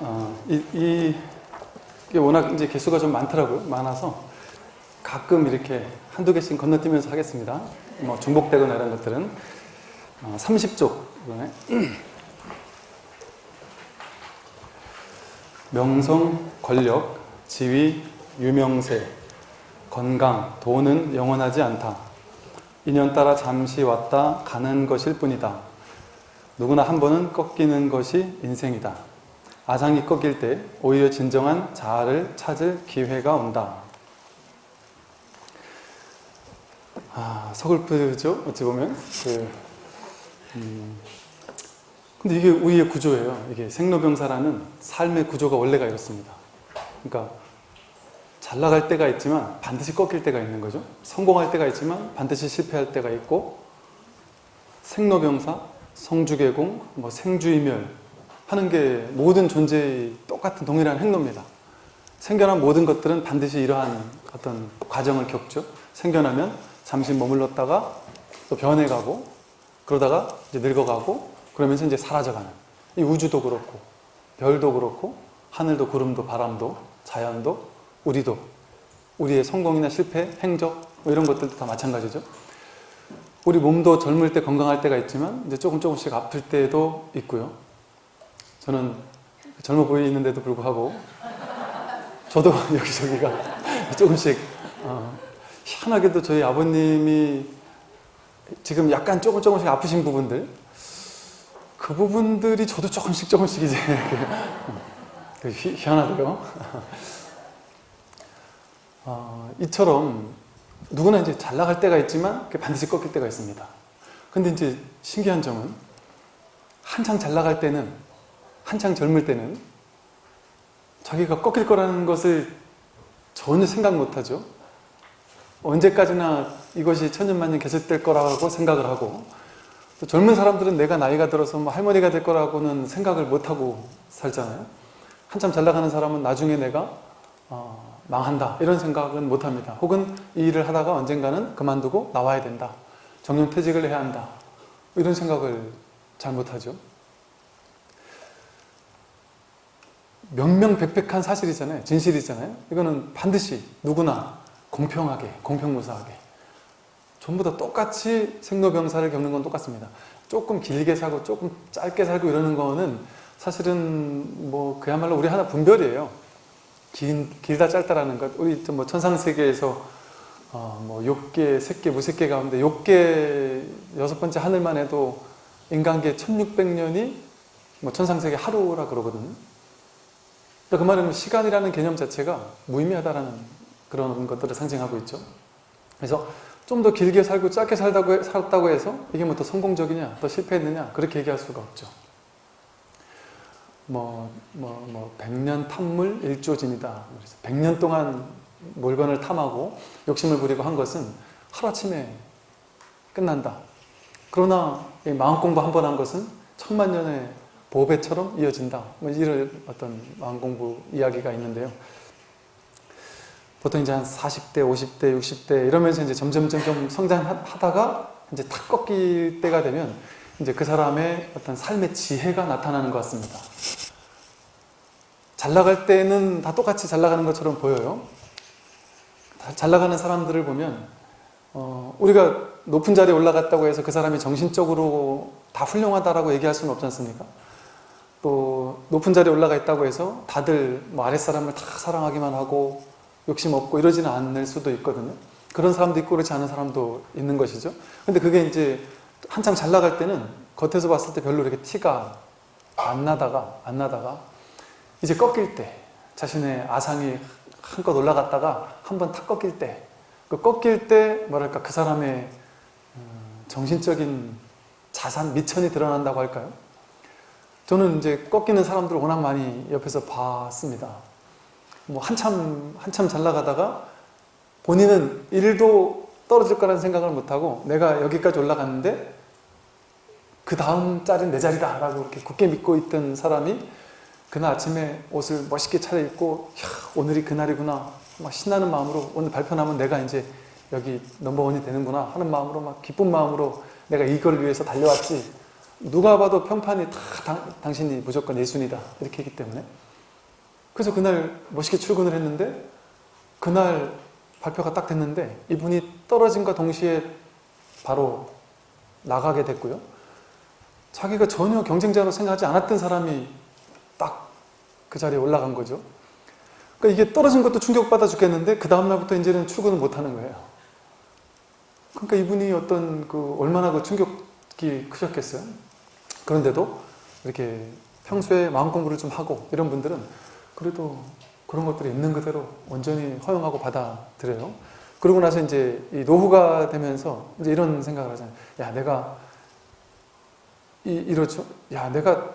어, 이, 이, 게 워낙 이제 개수가 좀 많더라고요. 많아서 가끔 이렇게 한두 개씩 건너뛰면서 하겠습니다. 뭐 중복되거나 이런 것들은 어, 30쪽 이번에 명성, 권력, 지위, 유명세, 건강, 돈은 영원하지 않다. 인연 따라 잠시 왔다 가는 것일 뿐이다. 누구나 한 번은 꺾이는 것이 인생이다. 아상이 꺾일 때 오히려 진정한 자아를 찾을 기회가 온다. 아, 서글프죠? 어찌 보면. 그, 음, 근데 이게 우리의 구조예요. 이게 생로병사라는 삶의 구조가 원래가 이렇습니다. 그러니까 잘 나갈 때가 있지만 반드시 꺾일 때가 있는 거죠. 성공할 때가 있지만 반드시 실패할 때가 있고 생로병사, 성주개공, 뭐 생주이멸 하는 게 모든 존재의 똑같은 동일한 행로입니다. 생겨난 모든 것들은 반드시 이러한 어떤 과정을 겪죠. 생겨나면 잠시 머물렀다가 또 변해가고 그러다가 이제 늙어가고 그러면서 이제 사라져가는 이 우주도 그렇고 별도 그렇고 하늘도 구름도 바람도 자연도 우리도 우리의 성공이나 실패, 행적 뭐 이런 것들도 다 마찬가지죠. 우리 몸도 젊을 때 건강할 때가 있지만 이제 조금 조금씩 아플 때도 있고요. 저는 젊어 보이는데도 불구하고 저도 여기저기가 조금씩 어, 희한하게도 저희 아버님이 지금 약간 조금 조금씩 아프신 부분들 그 부분들이 저도 조금씩 조금씩 이제 그 희, 희한하고요. 어, 이처럼 누구나 이제 잘 나갈 때가 있지만 반드시 꺾일 때가 있습니다. 근데 이제 신기한 점은 한창 잘 나갈 때는 한창 젊을 때는 자기가 꺾일 거라는 것을 전혀 생각 못하죠. 언제까지나 이것이 천년만년 계속될 거라고 생각을 하고 또 젊은 사람들은 내가 나이가 들어서 뭐 할머니가 될 거라고는 생각을 못하고 살잖아요. 한참 잘 나가는 사람은 나중에 내가 어, 망한다 이런 생각은 못합니다. 혹은 이 일을 하다가 언젠가는 그만두고 나와야 된다. 정년퇴직을 해야 한다. 이런 생각을 잘 못하죠. 명명백백한 사실이잖아요. 진실이잖아요. 이거는 반드시 누구나 공평하게, 공평무사하게 전부 다 똑같이 생로병사를 겪는 건 똑같습니다. 조금 길게 살고 조금 짧게 살고 이러는 거는 사실은 뭐 그야말로 우리 하나 분별이에요. 긴, 길다 짧다라는 것. 우리 뭐 천상세계에서 어, 뭐 욕계, 색계, 무색계 가운데 욕계 여섯 번째 하늘만 해도 인간계 1600년이 뭐 천상세계 하루라 그러거든요. 그 말은 시간이라는 개념 자체가 무의미하다라는 그런 것들을 상징하고 있죠. 그래서 좀 더 길게 살고 짧게 살다고, 살았다고 해서 이게 뭐 더 성공적이냐, 더 실패했느냐 그렇게 얘기할 수가 없죠. 뭐, 뭐, 뭐, 백년 탐물 일조진이다. 그래서 백년 동안 물건을 탐하고 욕심을 부리고 한 것은 하루아침에 끝난다. 그러나 마음 공부 한 번 한 것은 천만 년의 보배처럼 이어진다. 뭐 이런 어떤 마음 공부 이야기가 있는데요. 보통 이제 한 40대, 50대, 60대 이러면서 이제 점점 점점 성장하다가 이제 탁 꺾일 때가 되면 이제 그 사람의 어떤 삶의 지혜가 나타나는 것 같습니다. 잘 나갈 때는 다 똑같이 잘 나가는 것처럼 보여요. 잘 나가는 사람들을 보면 어, 우리가 높은 자리에 올라갔다고 해서 그 사람이 정신적으로 다 훌륭하다라고 얘기할 수는 없지 않습니까? 또 높은 자리에 올라가 있다고 해서 다들 뭐 아랫사람을 다 사랑하기만 하고 욕심 없고 이러지는 않을 수도 있거든요. 그런 사람도 있고 그렇지 않은 사람도 있는 것이죠. 근데 그게 이제 한참 잘 나갈 때는 겉에서 봤을 때 별로 이렇게 티가 안 나다가 안 나다가 이제 꺾일 때 자신의 아상이 한껏 올라갔다가 한 번 탁 꺾일 때 그 꺾일 때 뭐랄까 그 사람의 정신적인 자산 미천이 드러난다고 할까요? 저는 이제 꺾이는 사람들을 워낙 많이 옆에서 봤습니다. 뭐 한참 한참 잘 나가다가 본인은 일도 떨어질 거라는 생각을 못하고 내가 여기까지 올라갔는데 그 다음 자리는 내 자리다 라고 이렇게 굳게 믿고 있던 사람이 그날 아침에 옷을 멋있게 차려입고 야, 오늘이 그날이구나. 막 신나는 마음으로 오늘 발표 나면 내가 이제 여기 넘버원이 되는구나. 하는 마음으로 막 기쁜 마음으로 내가 이걸 위해서 달려왔지 누가 봐도 평판이 다 당, 당신이 무조건 예순이다 이렇게 했기 때문에 그래서 그날 멋있게 출근을 했는데 그날 발표가 딱 됐는데 이분이 떨어진과 동시에 바로 나가게 됐고요. 자기가 전혀 경쟁자로 생각하지 않았던 사람이 딱 그 자리에 올라간 거죠. 그러니까 이게 떨어진 것도 충격받아 죽겠는데 그 다음날부터 이제는 출근을 못하는 거예요. 그러니까 이분이 어떤 그 얼마나 그 충격이 크셨겠어요. 그런데도 이렇게 평소에 마음 공부를 좀 하고 이런 분들은 그래도 그런 것들이 있는 그대로 온전히 허용하고 받아들여요. 그러고 나서 이제 이 노후가 되면서 이제 이런 생각을 하잖아요. 야, 내가 이, 이러죠. 야, 내가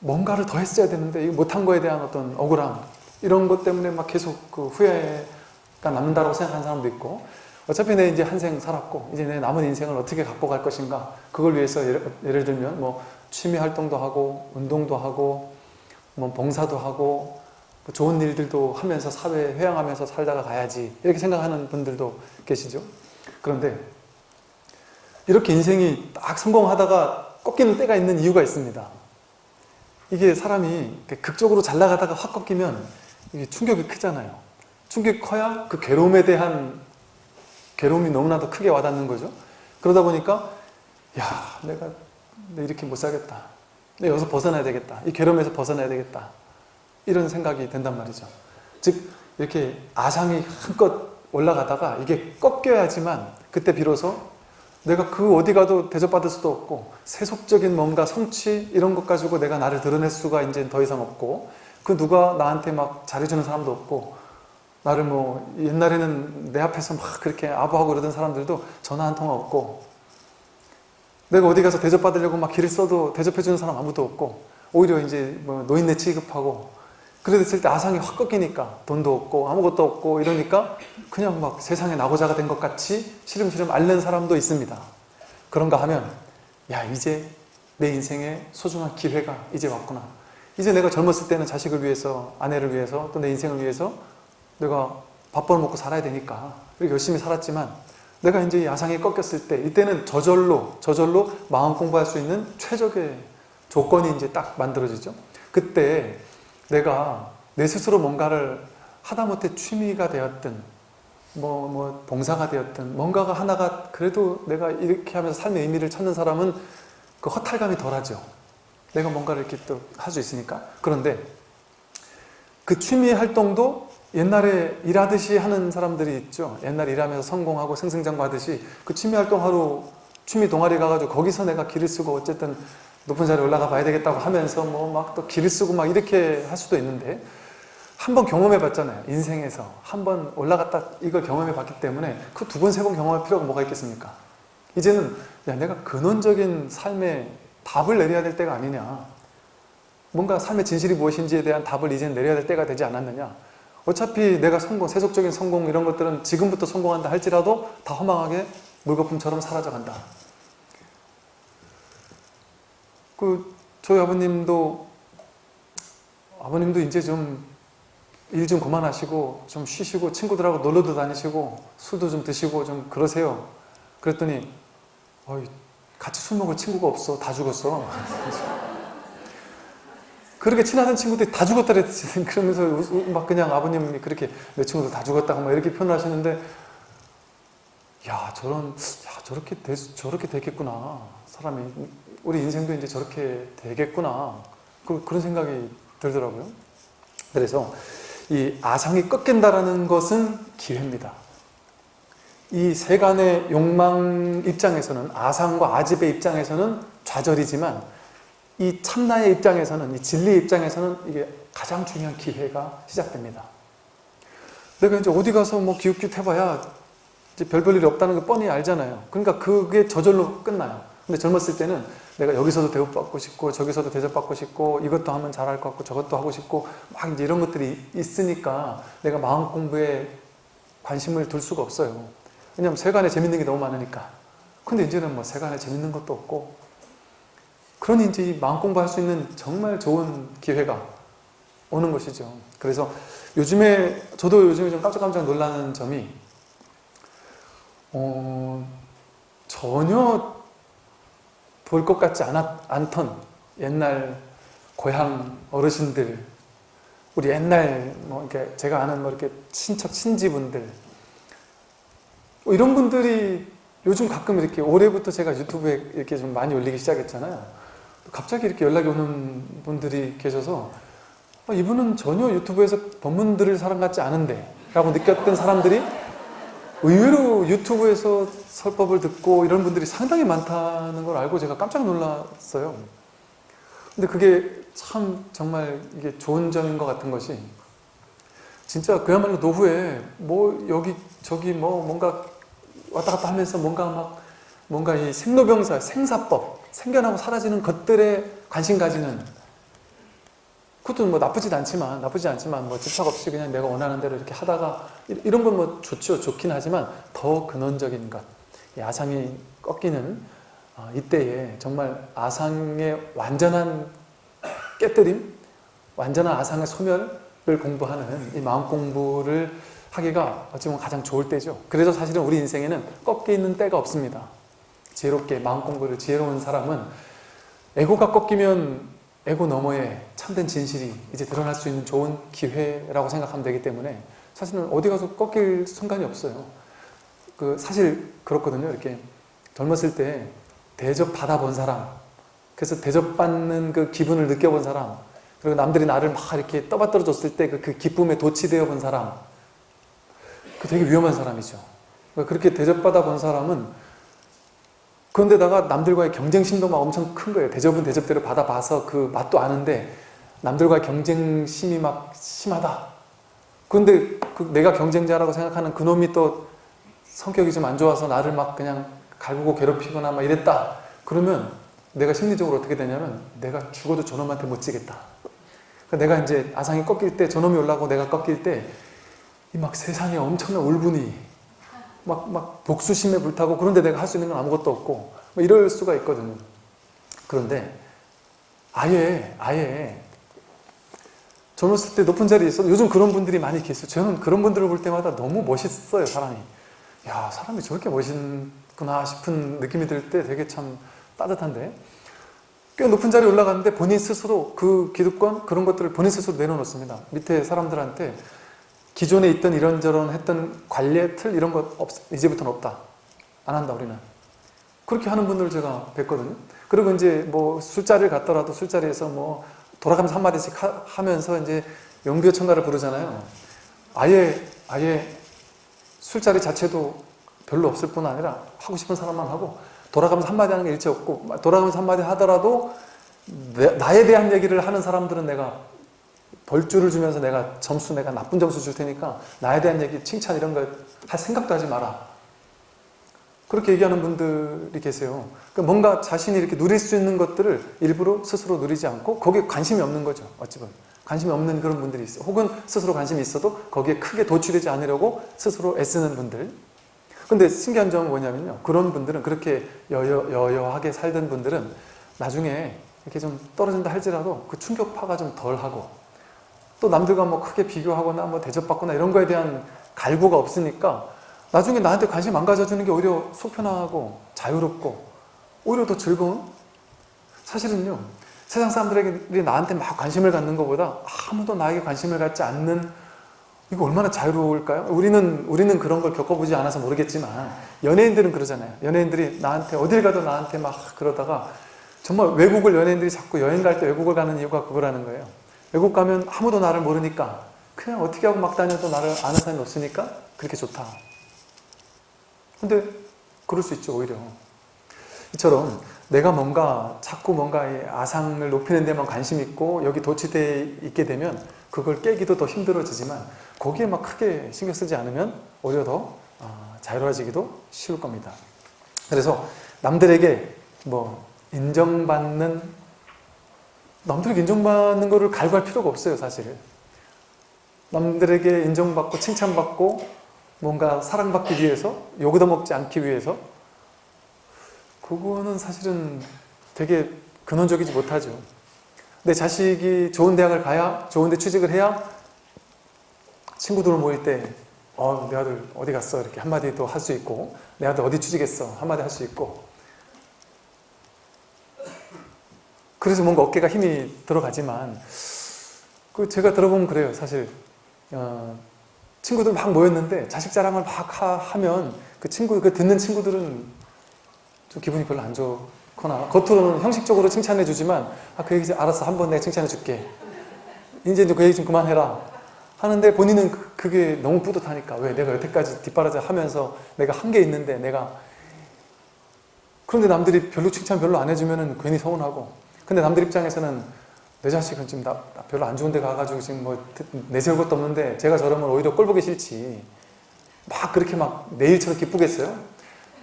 뭔가를 더 했어야 되는데 이거 못한 거에 대한 어떤 억울함 이런 것 때문에 막 계속 그 후회가 남는다고 생각하는 사람도 있고 어차피 내 이제 한 생 살았고 이제 내 남은 인생을 어떻게 갖고 갈 것인가? 그걸 위해서 예를, 예를 들면 뭐 취미 활동도 하고 운동도 하고 뭐 봉사도 하고 뭐 좋은 일들도 하면서 사회 회양하면서 살다가 가야지. 이렇게 생각하는 분들도 계시죠. 그런데 이렇게 인생이 딱 성공하다가 꺾이는 때가 있는 이유가 있습니다. 이게 사람이 극적으로 잘 나가다가 확 꺾이면 이게 충격이 크잖아요. 충격이 커야 그 괴로움에 대한 괴로움이 너무나도 크게 와닿는 거죠. 그러다 보니까 야 내가 이렇게 못 살겠다. 내가 여기서 벗어나야 되겠다. 이 괴로움에서 벗어나야 되겠다. 이런 생각이 된단 말이죠. 즉 이렇게 아상이 한껏 올라가다가 이게 꺾여야지만 그때 비로소 내가 그 어디 가도 대접받을 수도 없고 세속적인 뭔가 성취 이런 것 가지고 내가 나를 드러낼 수가 이제 더 이상 없고 그 누가 나한테 막 잘해주는 사람도 없고 나를 뭐 옛날에는 내 앞에서 막 그렇게 아부하고 그러던 사람들도 전화 한 통화 없고 내가 어디 가서 대접받으려고 막 길을 써도 대접해주는 사람 아무도 없고 오히려 이제 뭐 노인네 취급하고 그랬을 때 아상이 확 꺾이니까 돈도 없고 아무것도 없고 이러니까 그냥 막 세상에 나고자가 된 것 같이 시름시름 앓는 사람도 있습니다. 그런가 하면 야 이제 내 인생의 소중한 기회가 이제 왔구나. 이제 내가 젊었을 때는 자식을 위해서 아내를 위해서 또 내 인생을 위해서 내가 밥벌 먹고 살아야 되니까 이렇게 열심히 살았지만 내가 이제 야상이 꺾였을 때 이때는 저절로 저절로 마음 공부할 수 있는 최적의 조건이 이제 딱 만들어지죠. 그때 내가 내 스스로 뭔가를 하다못해 취미가 되었든 뭐, 뭐 봉사가 되었든 뭔가가 하나가 그래도 내가 이렇게 하면서 삶의 의미를 찾는 사람은 그 허탈감이 덜하죠. 내가 뭔가를 이렇게 또 할 수 있으니까. 그런데 그 취미 활동도 옛날에 일하듯이 하는 사람들이 있죠. 옛날에 일하면서 성공하고 승승장구하듯이 그 취미 활동 하루 취미 동아리 가가지고 거기서 내가 길을 쓰고 어쨌든 높은 자리에 올라가 봐야 되겠다고 하면서 뭐 막 또 길을 쓰고 막 이렇게 할 수도 있는데 한번 경험해 봤잖아요. 인생에서 한 번 올라갔다 이걸 경험해 봤기 때문에 그 두 번, 세 번 경험할 필요가 뭐가 있겠습니까? 이제는 야 내가 근원적인 삶의 답을 내려야 될 때가 아니냐. 뭔가 삶의 진실이 무엇인지에 대한 답을 이제는 내려야 될 때가 되지 않았느냐. 어차피 내가 성공, 세속적인 성공 이런 것들은 지금부터 성공한다 할지라도 다 허망하게 물거품처럼 사라져간다. 그 저희 아버님도 아버님도 이제 좀 일 좀 그만하시고 좀 쉬시고 친구들하고 놀러도 다니시고 술도 좀 드시고 좀 그러세요. 그랬더니 어이, 같이 술 먹을 친구가 없어. 다 죽었어. 그렇게 친하던 친구들이 다 죽었다 그러면서 막 그냥 아버님이 그렇게 내 친구들 다 죽었다고 막 이렇게 표현을 하시는데 야 저런 야 저렇게 되, 저렇게 되겠구나. 사람이 우리 인생도 이제 저렇게 되겠구나. 그, 그런 생각이 들더라고요. 그래서 이 아상이 꺾인다라는 것은 기회입니다. 이 세간의 욕망 입장에서는 아상과 아집의 입장에서는 좌절이지만 이 참나의 입장에서는 이 진리의 입장에서는 이게 가장 중요한 기회가 시작됩니다 내가 이제 어디 가서 뭐 기웃기웃 해봐야 이제 별볼 일이 없다는 거 뻔히 알잖아요 그러니까 그게 저절로 끝나요 근데 젊었을 때는 내가 여기서도 대우받고 싶고 저기서도 대접받고 싶고 이것도 하면 잘할 것 같고 저것도 하고 싶고 막 이제 이런 것들이 있으니까 내가 마음 공부에 관심을 둘 수가 없어요. 왜냐하면 세간에 재밌는 게 너무 많으니까. 근데 이제는 뭐 세간에 재밌는 것도 없고 그러니 이제 마음 공부할 수 있는 정말 좋은 기회가 오는 것이죠. 그래서 요즘에 저도 요즘에 좀 깜짝깜짝 놀라는 점이 어, 전혀 볼 것 같지 않았, 않던 옛날 고향 어르신들 우리 옛날 뭐 이렇게 제가 아는 뭐 이렇게 친척 친지분들 뭐 이런 분들이 요즘 가끔 이렇게 올해부터 제가 유튜브에 이렇게 좀 많이 올리기 시작했잖아요. 갑자기 이렇게 연락이 오는 분들이 계셔서 아, 이분은 전혀 유튜브에서 법문 들을 사람 같지 않은데 라고 느꼈던 사람들이 의외로 유튜브에서 설법을 듣고 이런 분들이 상당히 많다는 걸 알고 제가 깜짝 놀랐어요. 근데 그게 참 정말 이게 좋은 점인 것 같은 것이 진짜 그야말로 노후에 뭐 여기 저기 뭐 뭔가 왔다 갔다 하면서 뭔가 막 뭔가 이 생로병사, 생사법, 생겨나고 사라지는 것들에 관심 가지는 그것도 뭐 나쁘진 않지만 나쁘지 않지만 뭐 집착 없이 그냥 내가 원하는 대로 이렇게 하다가 이- 이런 건 뭐 좋죠 좋긴 하지만 더 근원적인 것. 이 아상이 꺾이는 아, 이때에 정말 아상의 완전한 깨뜨림 완전한 아상의 소멸을 공부하는 이 마음 공부를 하기가 어찌 보면 가장 좋을 때죠. 그래서 사실은 우리 인생에는 꺾이는 때가 없습니다 지혜롭게 마음 공부를 지혜로운 사람은 에고가 꺾이면 에고 너머에 참된 진실이 이제 드러날 수 있는 좋은 기회라고 생각하면 되기 때문에 사실은 어디 가서 꺾일 순간이 없어요. 그 사실 그렇거든요. 이렇게 젊었을 때 대접 받아본 사람, 그래서 대접받는 그 기분을 느껴본 사람, 그리고 남들이 나를 막 이렇게 떠받들어 줬을 때 그 기쁨에 도취되어 본 사람, 그 되게 위험한 사람이죠. 그러니까 그렇게 대접받아 본 사람은 그런데다가 남들과의 경쟁심도 막 엄청 큰 거예요. 대접은 대접대로 받아봐서 그 맛도 아는데 남들과의 경쟁심이 막 심하다. 그런데 그 내가 경쟁자라고 생각하는 그놈이 또 성격이 좀 안 좋아서 나를 막 그냥 갈구고 괴롭히거나 막 이랬다. 그러면 내가 심리적으로 어떻게 되냐면 내가 죽어도 저놈한테 못 지겠다. 그러니까 내가 이제 아상이 꺾일 때 저놈이 올라가고 내가 꺾일 때 이 막 세상에 엄청난 울분이 막, 막 복수심에 불타고 그런데 내가 할 수 있는 건 아무것도 없고 뭐 이럴 수가 있거든요. 그런데 아예 아예 젊었을 때 높은 자리에 있어도 요즘 그런 분들이 많이 계세요. 저는 그런 분들을 볼 때마다 너무 멋있어요 사람이. 야 사람이 저렇게 멋있구나 싶은 느낌이 들 때 되게 참 따뜻한데 꽤 높은 자리에 올라갔는데 본인 스스로 그 기득권 그런 것들을 본인 스스로 내려놓습니다. 밑에 사람들한테 기존에 있던 이런저런 했던 관례 틀 이런 것 없, 이제부터는 없다. 안 한다 우리는. 그렇게 하는 분들 제가 뵀거든요. 그리고 이제 뭐 술자리를 갔더라도 술자리에서 뭐 돌아가면서 한마디씩 하, 면서 이제 영비어 청가를 부르잖아요. 아예 아예 술자리 자체도 별로 없을 뿐 아니라 하고 싶은 사람만 하고 돌아가면서 한마디 하는 게 일체 없고 돌아가면서 한마디 하더라도 내, 나에 대한 얘기를 하는 사람들은 내가 벌주를 주면서 내가 점수 내가 나쁜 점수 줄 테니까 나에 대한 얘기 칭찬 이런 거 할 생각도 하지 마라. 그렇게 얘기하는 분들이 계세요. 그러니까 뭔가 자신이 이렇게 누릴 수 있는 것들을 일부러 스스로 누리지 않고 거기에 관심이 없는 거죠 어찌 보면. 관심이 없는 그런 분들이 있어요 혹은 스스로 관심이 있어도 거기에 크게 도취되지 않으려고 스스로 애쓰는 분들. 근데 신기한 점은 뭐냐면요. 그런 분들은 그렇게 여여, 여여하게 살던 분들은 나중에 이렇게 좀 떨어진다 할지라도 그 충격파가 좀 덜하고 또 남들과 뭐 크게 비교하거나 뭐 대접받거나 이런 거에 대한 갈구가 없으니까 나중에 나한테 관심 안 가져주는 게 오히려 속 편하고 자유롭고 오히려 더 즐거운? 사실은요 세상 사람들이 나한테 막 관심을 갖는 것보다 아무도 나에게 관심을 갖지 않는 이거 얼마나 자유로울까요? 우리는 우리는 그런 걸 겪어보지 않아서 모르겠지만 연예인들은 그러잖아요. 연예인들이 나한테 어딜 가도 나한테 막 그러다가 정말 외국을 연예인들이 자꾸 여행 갈 때 외국을 가는 이유가 그거라는 거예요 외국 가면 아무도 나를 모르니까 그냥 어떻게 하고 막 다녀도 나를 아는 사람이 없으니까 그렇게 좋다. 근데 그럴 수 있죠 오히려. 이처럼 내가 뭔가 자꾸 뭔가 이 아상을 높이는 데만 관심 있고 여기 도취되어 있게 되면 그걸 깨기도 더 힘들어지지만 거기에 막 크게 신경 쓰지 않으면 오히려 더 아, 자유로워지기도 쉬울 겁니다. 그래서 남들에게 뭐 인정받는 남들에게 인정받는 거를 갈구할 필요가 없어요 사실. 남들에게 인정받고 칭찬받고 뭔가 사랑받기 위해서 욕을 먹지 않기 위해서 그거는 사실은 되게 근원적이지 못하죠. 내 자식이 좋은 대학을 가야 좋은 데 취직을 해야 친구들 모일 때 어, 내 아들 어디 갔어? 이렇게 한마디 도 할 수 있고 내 아들 어디 취직했어? 한마디 할 수 있고 그래서 뭔가 어깨가 힘이 들어가지만 그 제가 들어보면 그래요. 사실 어, 친구들 막 모였는데 자식 자랑을 막 하, 하면 그 친구 그 듣는 친구들은 좀 기분이 별로 안 좋거나 겉으로는 형식적으로 칭찬해 주지만 아 그 얘기 알았어 한 번 내가 칭찬해 줄게. 이제 그 얘기 좀 그만해라. 하는데 본인은 그- 그게 너무 뿌듯하니까 왜 내가 여태까지 뒷바라지 하면서 내가 한 게 있는데 내가 그런데 남들이 별로 칭찬 별로 안 해주면은 괜히 서운하고 근데 남들 입장에서는 내 자식은 지금 나, 나 별로 안 좋은 데 가가지고 지금 뭐 내세울 것도 없는데 제가 저러면 오히려 꼴 보기 싫지. 막 그렇게 막 내일처럼 기쁘겠어요?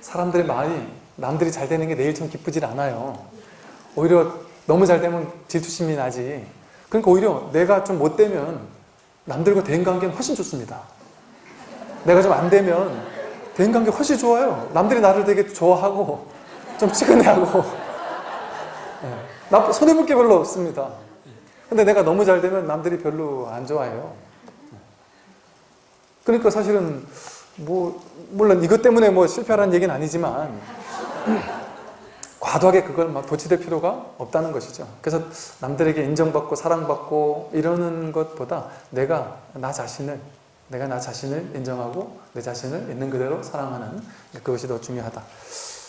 사람들의 마음이 남들이 잘 되는 게 내일처럼 기쁘질 않아요. 오히려 너무 잘 되면 질투심이 나지. 그러니까 오히려 내가 좀 못 되면 남들과 대인관계는 훨씬 좋습니다. 내가 좀 안 되면 대인관계 훨씬 좋아요. 남들이 나를 되게 좋아하고 좀 치근해하고. 예. 나 손해볼 게 별로 없습니다 근데 내가 너무 잘 되면 남들이 별로 안 좋아해요 그러니까 사실은 뭐 물론 이것 때문에 뭐 실패하라는 얘기는 아니지만 과도하게 그걸 막 도취될 필요가 없다는 것이죠. 그래서 남들에게 인정받고 사랑받고 이러는 것보다 내가 나 자신을 내가 나 자신을 인정하고 내 자신을 있는 그대로 사랑하는 그것이 더 중요하다.